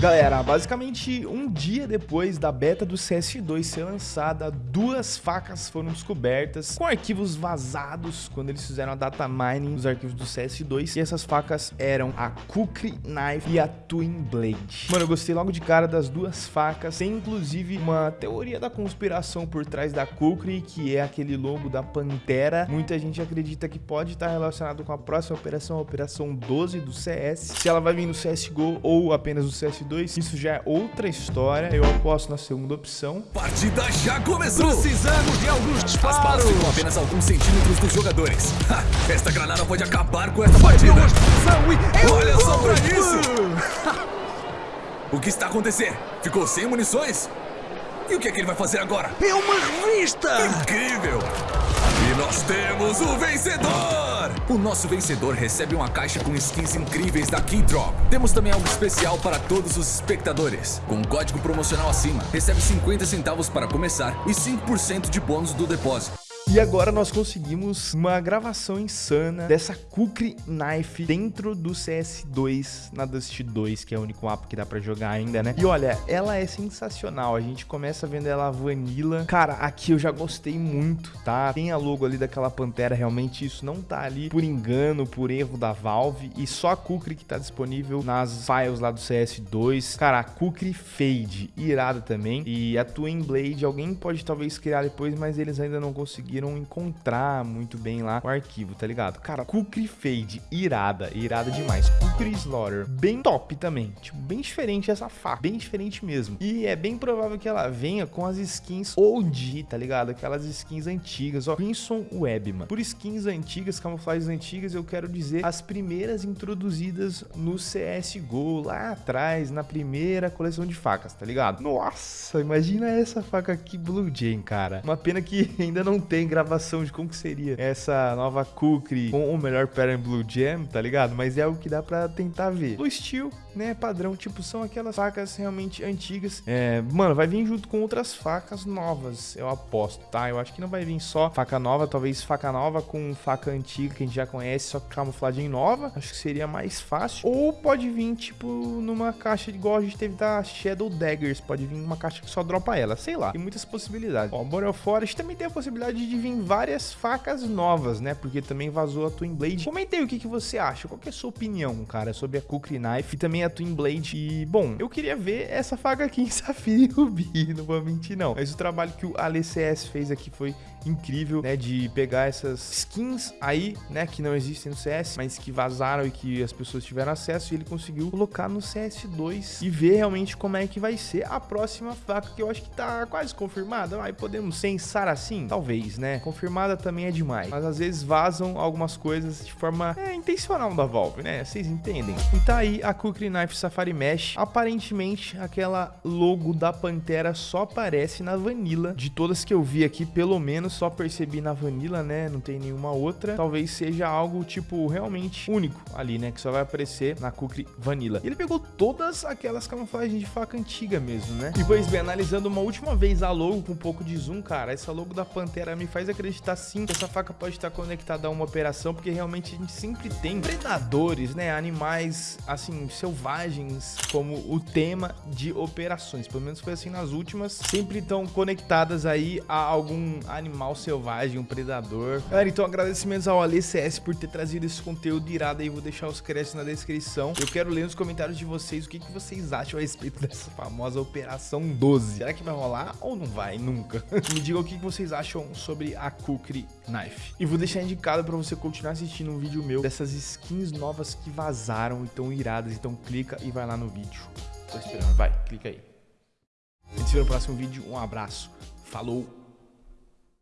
Galera, basicamente um dia depois da beta do CS2 ser lançada, duas facas foram descobertas com arquivos vazados quando eles fizeram a data mining dos arquivos do CS2 e essas facas eram a Kukri Knife e a Twin Blade. Mano, eu gostei logo de cara das duas facas, tem inclusive uma teoria da conspiração por trás da Kukri, que é aquele logo da Pantera. Muita gente acredita que pode estar relacionado com a próxima operação, a Operação 12 do CS, se ela vai vir no CSGO ou apenas no CS2 2, isso já é outra história. Eu aposto na segunda opção. Partida já começou! Precisamos de alguns disparos! As ficam apenas alguns centímetros dos jogadores. Ha, esta granada pode acabar com essa partida. Olha só pra isso! o que está acontecendo? Ficou sem munições? E o que é que ele vai fazer agora? É uma revista! Incrível! E nós temos o vencedor! O nosso vencedor recebe uma caixa com skins incríveis da Keydrop. Temos também algo especial para todos os espectadores. Com um código promocional acima, recebe 50 centavos para começar e 5% de bônus do depósito. E agora nós conseguimos uma gravação insana dessa Kukri Knife dentro do CS2 na Dust 2, que é o único mapa que dá pra jogar ainda, né? E olha, ela é sensacional. A gente começa vendo ela vanilla. Cara, aqui eu já gostei muito, tá? Tem a logo ali daquela pantera, realmente isso não tá ali por engano, por erro da Valve. E só a Kukri que tá disponível nas files lá do CS2. Cara, a Kukri Fade, irada também. E a Twin Blade, alguém pode talvez criar depois, mas eles ainda não conseguiram conseguiram encontrar muito bem lá o arquivo, tá ligado? Cara, Kukri Fade, irada, irada demais. Kukri Slaughter, bem top também. Tipo, bem diferente essa faca, bem diferente mesmo. E é bem provável que ela venha com as skins OG, tá ligado? Aquelas skins antigas, ó. Crimson Web, mano. Por skins antigas, camuflagens antigas, eu quero dizer as primeiras introduzidas no CSGO, lá atrás, na primeira coleção de facas, tá ligado? Nossa, imagina essa faca aqui Blue Jay, cara. Uma pena que ainda não tem tem gravação de como que seria essa nova Kukri com o melhor Parent Blue Jam, tá ligado? Mas é algo que dá pra tentar ver. Blue Steel, né, padrão, tipo, são aquelas facas realmente antigas. É, mano, vai vir junto com outras facas novas, eu aposto, tá? Eu acho que não vai vir só faca nova, talvez faca nova com faca antiga que a gente já conhece, só que camuflagem nova. Acho que seria mais fácil. Ou pode vir, tipo, numa caixa igual a gente teve da Shadow Daggers, pode vir uma caixa que só dropa ela, sei lá. Tem muitas possibilidades. Ó, Boreal Forest também tem a possibilidade de de vir várias facas novas, né? Porque também vazou a Twin Blade. Comentei o que, que você acha, qual que é a sua opinião, cara, sobre a Kukri Knife e também a Twin Blade. E, bom, eu queria ver essa faca aqui em Safira e Rubi, não vou mentir não. Mas o trabalho que o AleCS fez aqui foi incrível, né, de pegar essas skins aí, né, que não existem no CS, mas que vazaram e que as pessoas tiveram acesso e ele conseguiu colocar no CS2 e ver realmente como é que vai ser a próxima faca, que eu acho que tá quase confirmada. Aí podemos pensar assim? Talvez, né? Confirmada também é demais, mas às vezes vazam algumas coisas de forma é, intencional da Valve, né? Vocês entendem? E tá aí a Kukri Knife Safari Mesh. Aparentemente, aquela logo da Pantera só aparece na Vanilla. De todas que eu vi aqui, pelo menos só percebi na Vanilla, né? Não tem nenhuma outra. Talvez seja algo, tipo, realmente único ali, né? Que só vai aparecer na Kukri Vanilla. Ele pegou todas aquelas camuflagens de faca antiga mesmo, né? E pois bem, analisando uma última vez a logo com um pouco de zoom, cara, essa logo da Pantera me faz acreditar sim que essa faca pode estar conectada a uma operação, porque realmente a gente sempre tem predadores, né? Animais, assim, selvagens como o tema de operações. Pelo menos foi assim nas últimas. Sempre estão conectadas aí a algum animal animal selvagem, um predador. Galera, então agradecimentos ao AliCS por ter trazido esse conteúdo irado aí. Vou deixar os créditos na descrição. Eu quero ler nos comentários de vocês o que, que vocês acham a respeito dessa famosa Operação 12. Será que vai rolar ou não vai? Nunca. Me digam o que, que vocês acham sobre a Kukri Knife. E vou deixar indicado para você continuar assistindo um vídeo meu dessas skins novas que vazaram e tão iradas. Então clica e vai lá no vídeo. Tô esperando. Vai, clica aí. A gente se vê no próximo vídeo. Um abraço. Falou.